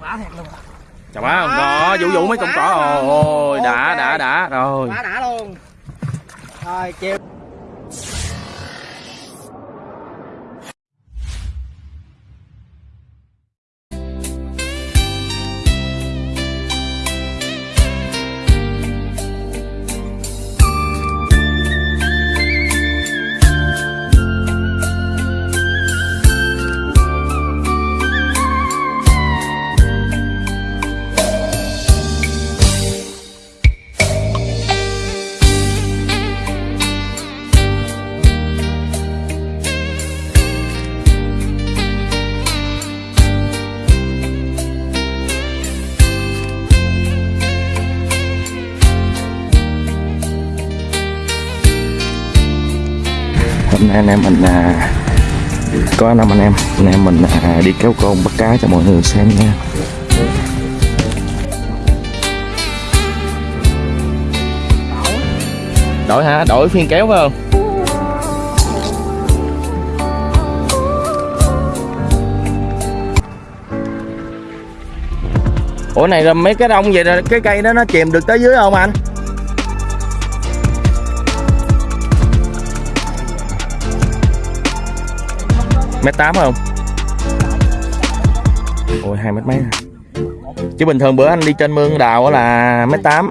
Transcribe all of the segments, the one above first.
bá thiệt luôn chà bá không có vũ vũ mấy con cỏ. Ôi đã đã đã rồi. Bá đã luôn. Rồi chiều anh em mình à, có năm anh em anh em mình à, đi kéo con bắt cá cho mọi người xem nha. Đổi hả? Đổi phiên kéo phải không? Ủa này là mấy cái đông vậy là cái cây đó nó chìm được tới dưới không anh? Mét tám không? Ôi hai mét mấy à? chứ bình thường bữa anh đi trên mương đào là mét tám.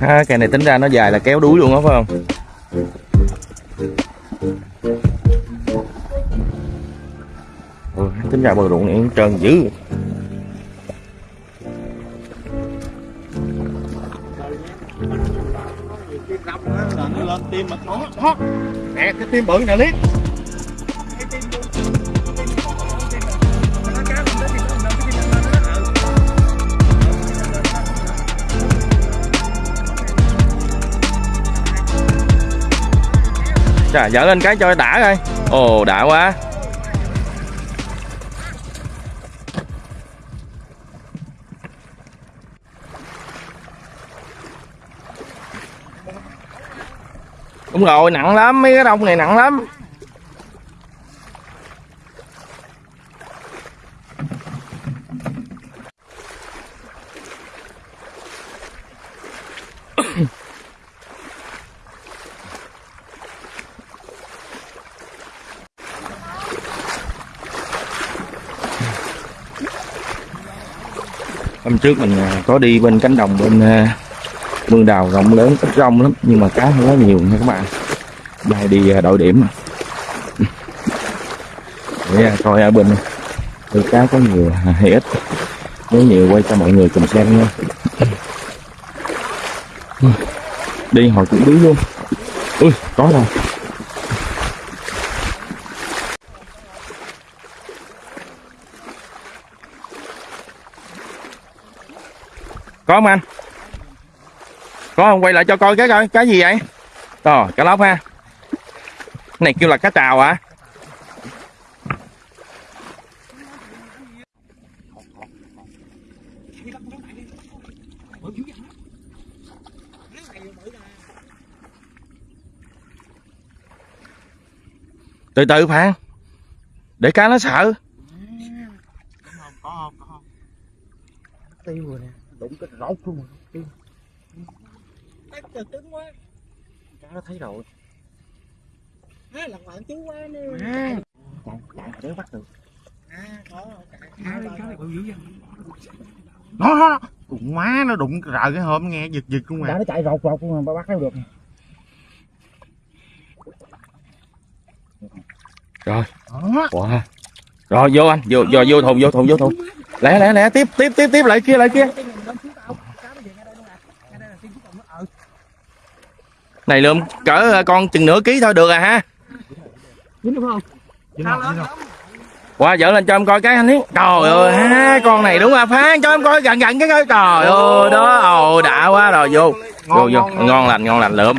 À, cây này tính ra nó dài là kéo đuối luôn á phải không? Tính ra bờ ruộng này trơn dữ. Lên tim nó nè cái tim bự nè liếc trời dở lên cái cho đã coi. Ồ, đã quá. Đúng rồi, nặng lắm, mấy cái đông này nặng lắm. Hôm trước mình à, có đi bên cánh đồng bên à, mương đào rộng lớn rất rong lắm, nhưng mà cá không có nhiều nha các bạn. Đây đi à, đội điểm à. để à, coi ở bên từ cá có nhiều hay ít. Nếu nhiều quay cho mọi người cùng xem nha. Đi hồi cũng đứng luôn. Ui, có rồi. Có không anh? Có không quay lại cho coi cái coi cái gì vậy rồi cá lóc ha Cái này kêu là cá trào hả từ từ phan để cá nó sợ có không có không tiêu rồi nè đụng cái rốt luôn rồi tiêu cái trời cứng quá. Cá nó thấy rồi. Á lần bạn chú quá nè. À, chạy chạy để bắt được. À có chạy nó nó cùng má nó đụng rợ cái hôm nghe giật giật luôn đã à nó chạy rột rột luôn mà bắt nó được. Rồi. Đó. Wow. rồi vô anh. Vô vô vô thùng vô thùng vô thùng. Lẹ lẹ lẹ tiếp tiếp tiếp tiếp lại kia lại kia này lượm cỡ à, con chừng nửa ký thôi được à ha. Qua dở lên cho em coi cái anh ấy trời ơi ha con này đúng là phán cho em coi gần gần cái coi. Trời ơi đó ồ đã quá rồi vô. Vô vô ngon lành ngon lành lượm.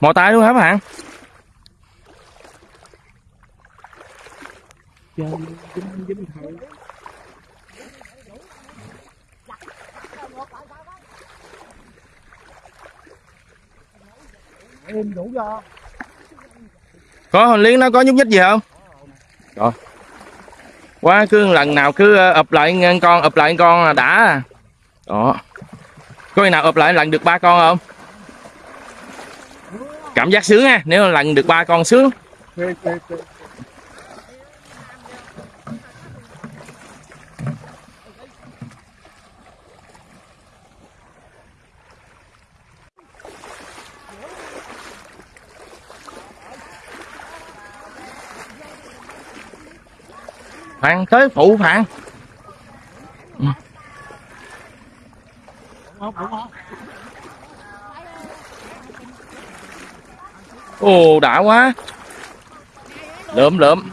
Mò tay luôn hả bạn? Dính dính em đủ do. Có hồi liếng nó có nhúc nhích gì không? Rồi quá cứ lần nào cứ ờ, ụp lại con ụp lại con là đã. Đó. Có khi nào ụp lại lần được ba con không? Cảm giác sướng ha nếu lần được ba con sướng phản tới phụ phản, không không ồ đã quá. Lượm lượm.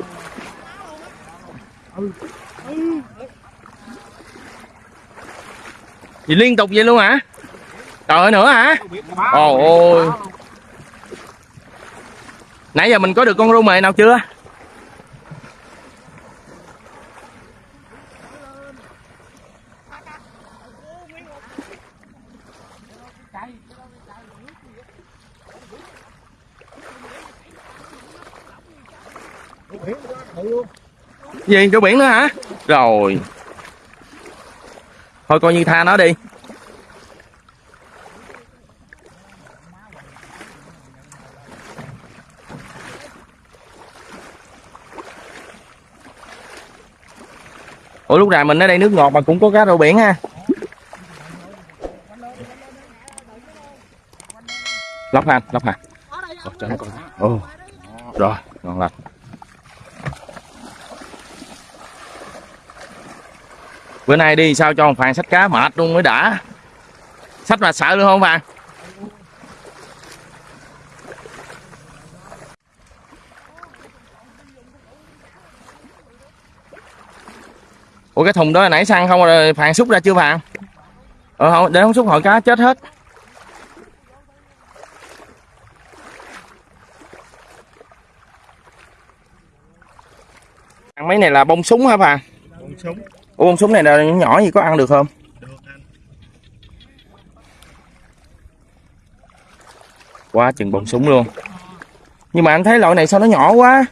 Gì liên tục vậy luôn hả? Trời ơi nữa hả? Ồ ôi nãy giờ mình có được con rô mề nào chưa? Gì chỗ biển nữa hả? Rồi. Thôi coi như tha nó đi. Ủa lúc nào mình ở đây nước ngọt mà cũng có cá rô biển ha? Lóc ha lóc ha. Ồ, cho nó coi ồ rồi ngon lành bữa nay đi sao cho ông phàn sách cá mệt luôn mới đã. Sách mà sợ luôn không phàn ủa, cái thùng đó hồi nãy xăng không rồi phàn xúc ra chưa phàn ờ không, để không xúc hội cá chết hết. Ăn mấy này là bông súng hả phàn bông súng. Ủa, con súng này là nhỏ gì, có ăn được không? được anh. Quá chừng bông súng luôn. Nhưng mà anh thấy loại này sao nó nhỏ quá?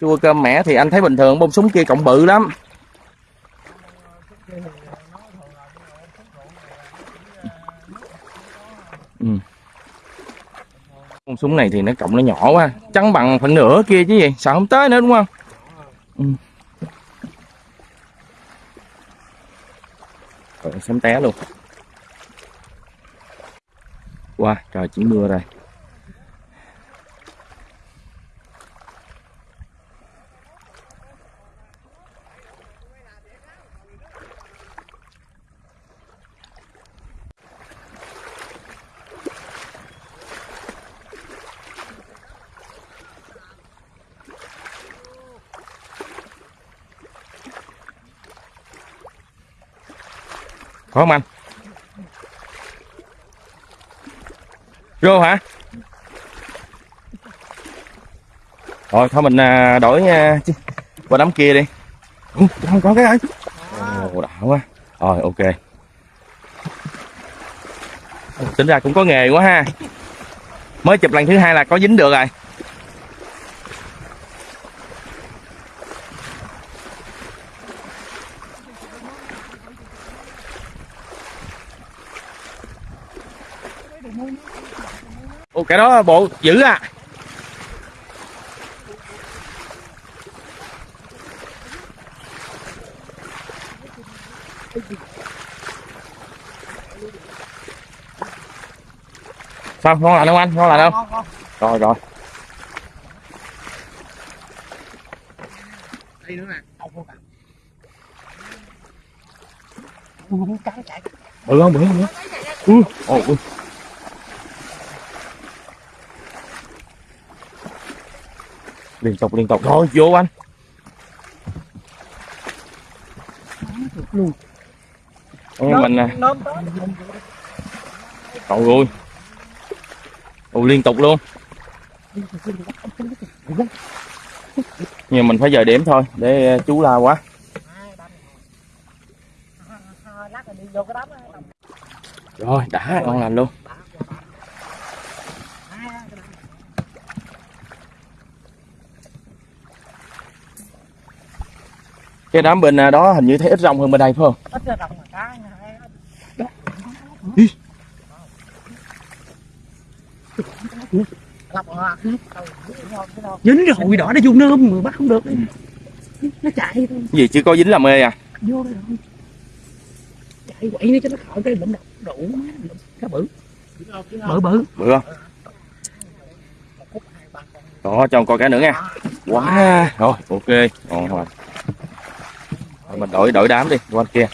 Chua cơm mẻ thì anh thấy bình thường, bông súng kia cộng bự lắm. Ừ con súng này thì nó cộng nó nhỏ quá, trắng bằng phần nửa kia chứ gì, sợ không tới nữa đúng không? Ừ. Rồi té luôn. Wow, trời chỉ mưa rồi. Có không anh? vô hả? Rồi thôi mình à, đổi à, qua đám kia đi. Ủa, không có cái ơi. Ồ, đã quá. Rồi ok. Tính ra cũng có nghề quá ha. Mới chụp lần thứ hai là có dính được rồi. Ồ cái đó bộ dữ à. Sao ngon lành không anh? Ngon lành không? Rồi rồi. đây nữa nè Bự không? Bự không? Bự không? Ui, ồ, ui. Liên tục liên tục thôi vô anh. luôn Anh mình nè. Trời ơi. Ồ liên tục luôn. nhưng mình phải giờ điểm thôi để chú la quá lát là đi vô cái đám á rồi đã ngon lành luôn cái đám bên à, đó hình như thấy ít rong hơn bên đây phải không? Ít ra đồng mà cá đó dính rồi đỏ nó vô nơm mà bắt không được. Nó chạy thôi. Gì chưa có dính làm ê à? Vô đây rồi. Chạy quậy đi cho nó khỏi cái bệnh độc đủ cá bự. Bự bự. Bự không? Đó cho con coi cái nữa nha quá. Rồi ok. Ngon rồi Rồi mình đổi đổi đám đi qua kia.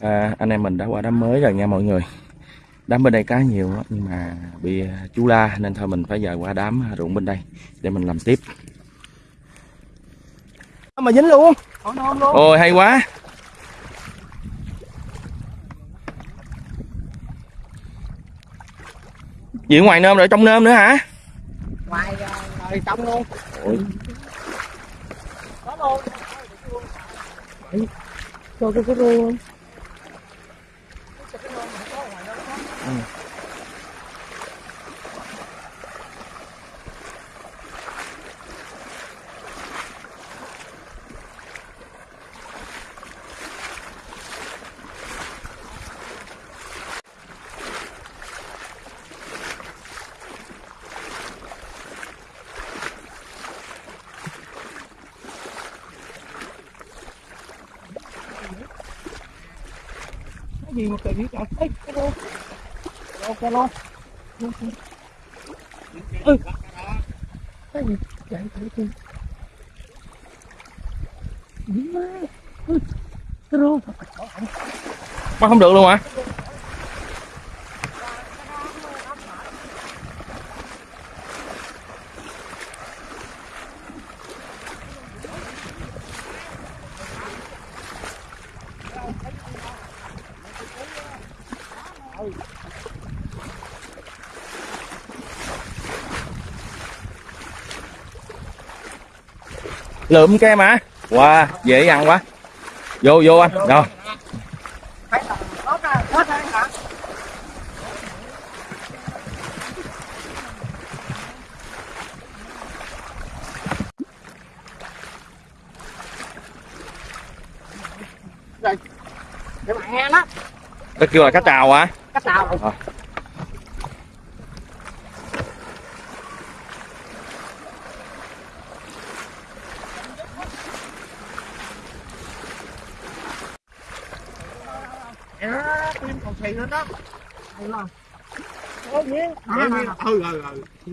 À, anh em mình đã qua đám mới rồi nha mọi người. Đám bên đây cá nhiều á, nhưng mà bị à, chú la nên thôi mình phải giờ qua đám ruộng bên đây để mình làm tiếp. Mà dính luôn. Ôi hay quá. Ở ngoài nơm rồi trong nơm nữa hả? Ngoài rồi trong luôn. Ôi. Luôn cho cái cái luôn cái gì mà kỳ vậy cả Ê, cái đó. Ok luôn ừ. Cái gì? Chạy chạy chạy dính má. Ừ. Cái luôn bắt không được luôn hả? À? Lượm kem hả? Wow dễ ăn quá. Vô vô anh. Rồi. Cái bạn nghe đó nó kêu là cá trào hả? Cách nào Ờ. à, tim còn xì lên đó. Hay không có nhiên ừ ừ ừ.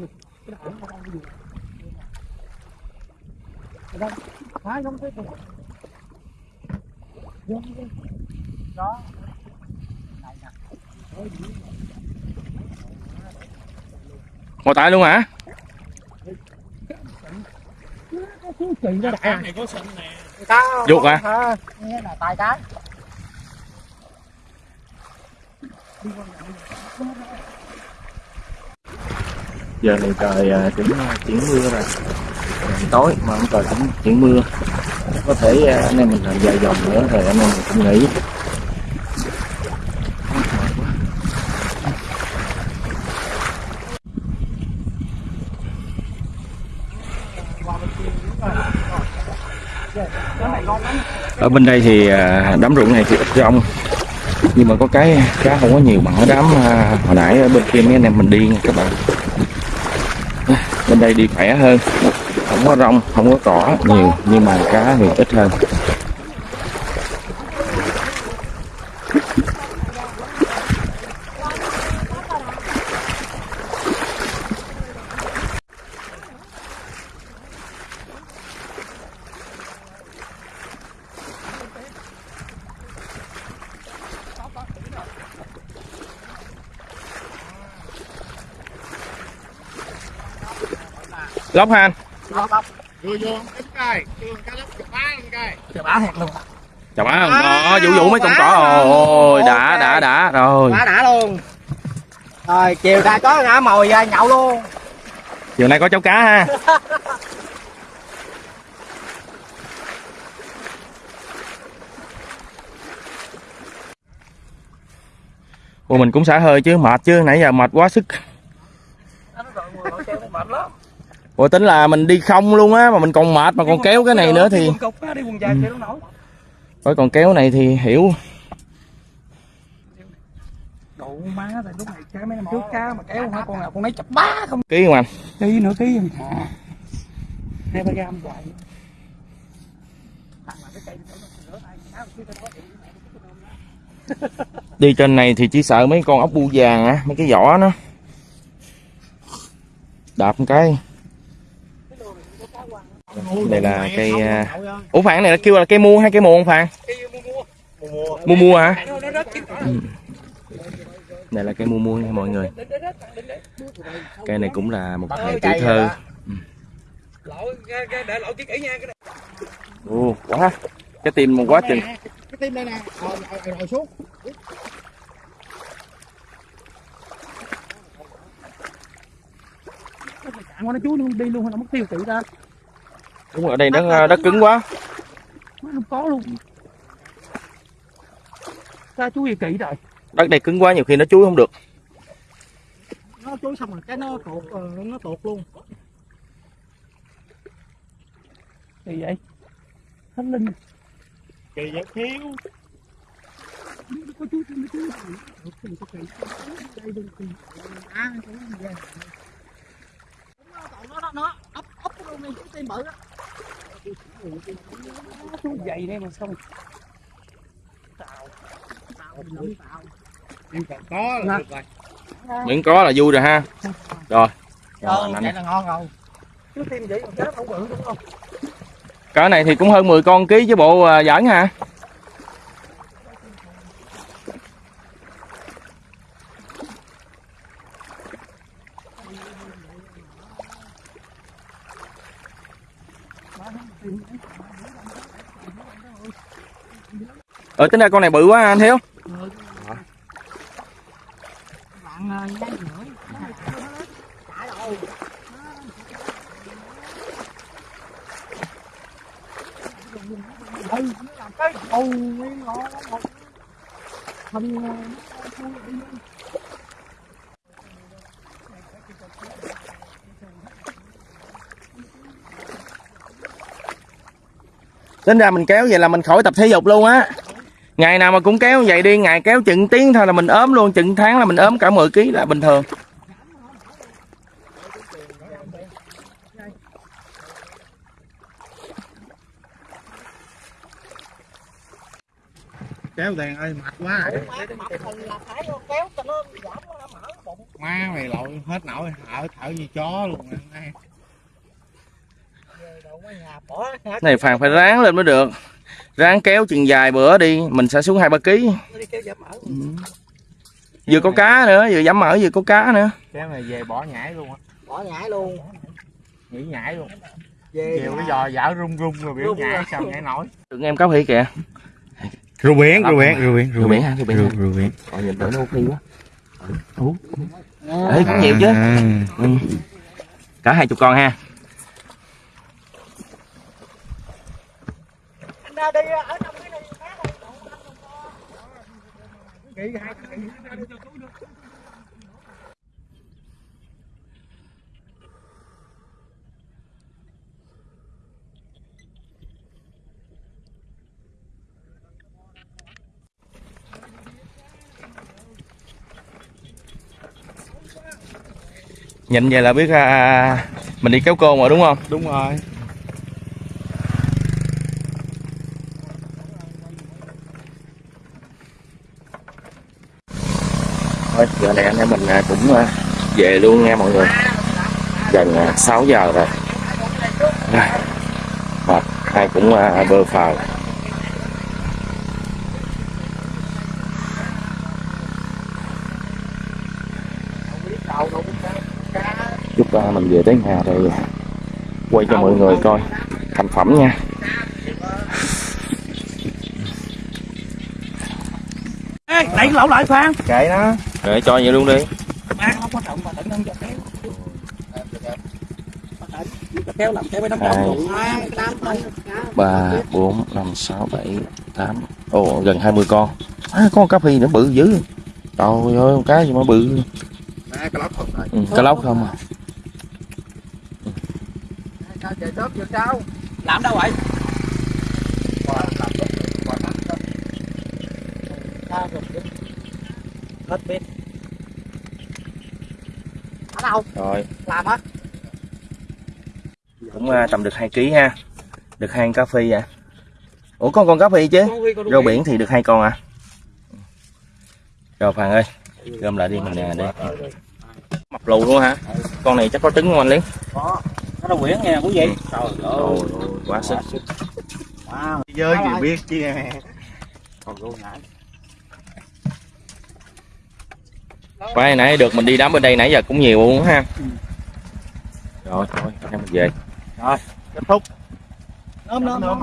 Phải không thấy còn vô vô đó. Ngồi tại luôn hả? Cái đó này có sân nè. Cá Dục hả? à, nghe là tài cái giờ này trời chuyển cũng à, chuyển mưa rồi. Trời tối mà không trời cũng chuyển mưa. Có thể à, anh em mình làm dài dòng nữa rồi anh em mình cũng nghỉ. Ở bên đây thì đám ruộng này thì ít rong nhưng mà có cái cá không có nhiều bằng cái đám à, hồi nãy ở bên kia mấy anh em mình đi nha các bạn. Bên đây đi khỏe hơn. Không có rong không có cỏ nhiều nhưng mà cá thì ít hơn. Lóc ha anh vô vô. Đánh cây vô cá lóc cá bá lên cây luôn. Chào má không? Đó vũ vũ mấy con cỏ. ôi đã đã đã. Rồi. Bả đã luôn. Rồi chiều nay có ngã mồi ra nhậu luôn. Chiều nay có cháu cá ha. Ủa mình cũng xả hơi chứ. Mệt chứ. Nãy giờ mệt quá sức Ủa tính là mình đi không luôn á mà mình còn mệt mà còn kéo cái này nữa thì đi nổi. Ôi còn kéo này thì hiểu. Đủ má tại lúc này cái mấy năm trước cá mà kéo hả con nào con nấy chập bá không ký không anh? Ký nửa ký em hai ba gram hoài. Đi trên này thì chỉ sợ mấy con ốc bu vàng á mấy cái vỏ nó. Đạp một cái đây là cây à, ủa phản này là kêu là cây mua hay cây muôn phản? Mua mua hả? Ừ. đây là cây mua mua nha mọi người. Cây này cũng là một hệ tuổi thơ. để lỗi chiếc kỹ nha cái Ồ, quá. Cái tim một quá chừng. Cái tim đây nè. Rồi xuống. Nó chú luôn đi luôn nó mất tiêu tự ra đúng ở đây đất đất cứng quá nó không có luôn sao chú gì kỹ rồi đất này cứng quá nhiều khi nó chuối không được nó chú xong rồi cái nó tuột ờ, nó tuột luôn gì vậy thánh linh kỳ vậy thiếu có chú có chú kỳ kỳ à nó nó nó ấp ấp luôn đi cái tim bự á chú dày đây mà xong. Còn có là được rồi. Miễn có là vui rồi ha. Rồi. Rồi, vậy là ngon rồi. Chứ tim vậy còn chết không bự đúng không? Cỡ này thì cũng hơn 10 con ký chứ bộ à, giỡn hả? Ở tính ra con này bự quá, anh Thiếu ừ Tính ra mình kéo vậy là mình khỏi tập thể dục luôn á. Ngày nào mà cũng kéo vậy đi Ngày kéo chừng tiếng thôi là mình ốm luôn Chừng tháng là mình ốm cả 10 kg là bình thường. Kéo đèn ơi mệt quá bụng má mày lội hết nổi thở thở như chó luôn này phàn phải ráng lên mới được ráng kéo chừng dài bữa đi mình sẽ xuống hai ba ký. Mở vừa có cá nữa vừa giảm mỡ vừa có cá nữa. Kéo này về bỏ nhảy luôn á. Bỏ nhảy luôn. Nghỉ nhảy luôn. Về chiều cái giò dở rung rung rồi biểu nhảy sao nhảy nổi. Đừng em cáo hỉ kìa. Rượu biển rượu biển, rượu biển rượu biển ha, rượu biển rượu biển. Rồi nhìn đỡ nó ok quá. Ủa. Ê, cũng nhiều chứ ừ. cả hai chục con ha anh ra đi ở trong cái này này Nghĩ hai cái ra cho túi được nhìn vậy là biết à, mình đi kéo côn rồi đúng không? Đúng rồi thôi. Giờ này anh em mình à, cũng à, về luôn nha mọi người. Gần à, 6 giờ rồi. Mệt ai cũng à, bơ phờ. Chúc à, mình về tới nhà rồi quay cho mọi người coi thành phẩm nha. Ê, đẩy cái lẩu lại Phan. Kệ nó rồi cho vậy luôn đi. Má không có trọng mà tỉnh không cho kéo. Kéo làm kéo với nó Hai. cộng cái đám thôi ba bốn năm sáu bảy tám. Ồ gần 20 con. À, có con cá phi nữa bự dữ. Trời ơi con cá gì mà bự. Lóc không rồi. ừ, cá lóc không à. Sao trời đớp vô sao? làm đâu vậy? Hết ở đâu rồi. Làm á cũng à, tầm được 2 kg ha. Được hai con cá phi à ủa có con cá phi chứ? Rau biển thì được hai con à? Rồi Phan ơi gom lại đi mình à, đi. Mập lù luôn hả? Con này chắc có trứng không anh Liên có. Nó đâu quyển nghe quý vị trời ơi. Quá sức. Wow Chơi thì biết chứ. còn luôn nãy Quay nãy được mình đi đám bên đây nãy giờ cũng nhiều luôn ha. Rồi thôi em mình về Kết thúc. nôm nôm nôm